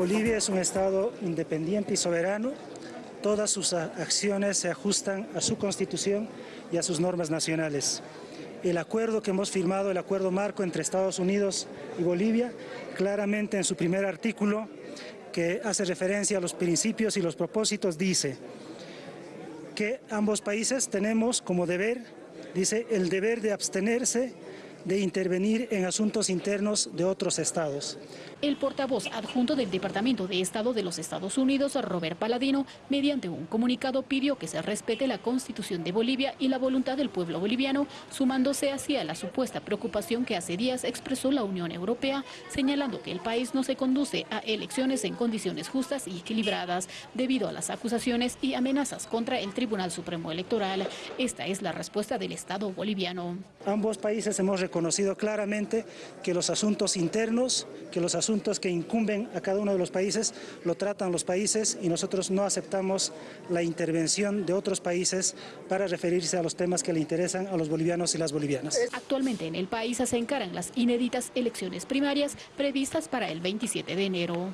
Bolivia es un Estado independiente y soberano. Todas sus acciones se ajustan a su constitución y a sus normas nacionales. El acuerdo que hemos firmado, el acuerdo marco entre Estados Unidos y Bolivia, claramente en su primer artículo, que hace referencia a los principios y los propósitos, dice que ambos países tenemos como deber, dice, el deber de abstenerse de intervenir en asuntos internos de otros estados. El portavoz adjunto del Departamento de Estado de los Estados Unidos, Robert Paladino, mediante un comunicado pidió que se respete la Constitución de Bolivia y la voluntad del pueblo boliviano, sumándose hacia la supuesta preocupación que hace días expresó la Unión Europea, señalando que el país no se conduce a elecciones en condiciones justas y equilibradas debido a las acusaciones y amenazas contra el Tribunal Supremo Electoral. Esta es la respuesta del Estado boliviano. Ambos países hemos reconocido claramente que los asuntos internos, que los asuntos que incumben a cada uno de los países, lo tratan los países y nosotros no aceptamos la intervención de otros países para referirse a los temas que le interesan a los bolivianos y las bolivianas. Actualmente en el país se encaran las inéditas elecciones primarias previstas para el 27 de enero.